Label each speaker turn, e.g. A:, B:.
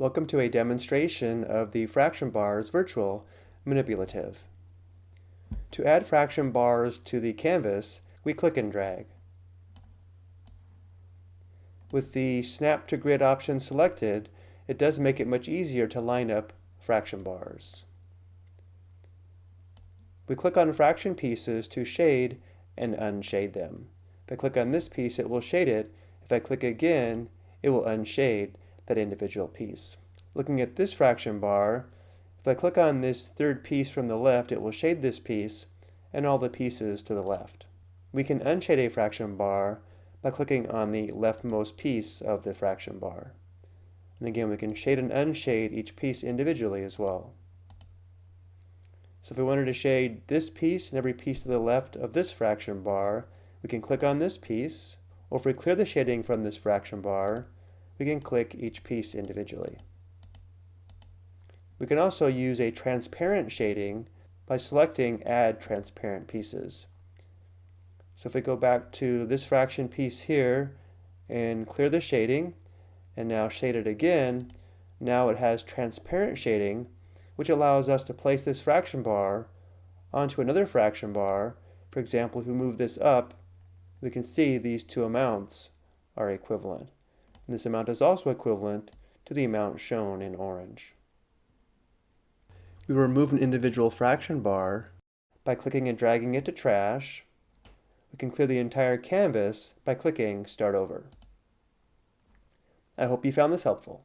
A: Welcome to a demonstration of the fraction bars virtual manipulative. To add fraction bars to the canvas, we click and drag. With the snap to grid option selected, it does make it much easier to line up fraction bars. We click on fraction pieces to shade and unshade them. If I click on this piece, it will shade it. If I click again, it will unshade that individual piece. Looking at this fraction bar, if I click on this third piece from the left, it will shade this piece and all the pieces to the left. We can unshade a fraction bar by clicking on the leftmost piece of the fraction bar. And again, we can shade and unshade each piece individually as well. So if we wanted to shade this piece and every piece to the left of this fraction bar, we can click on this piece, or if we clear the shading from this fraction bar, we can click each piece individually. We can also use a transparent shading by selecting Add Transparent Pieces. So if we go back to this fraction piece here and clear the shading, and now shade it again, now it has transparent shading, which allows us to place this fraction bar onto another fraction bar. For example, if we move this up, we can see these two amounts are equivalent. And this amount is also equivalent to the amount shown in orange. We remove an individual fraction bar by clicking and dragging it to trash. We can clear the entire canvas by clicking Start Over. I hope you found this helpful.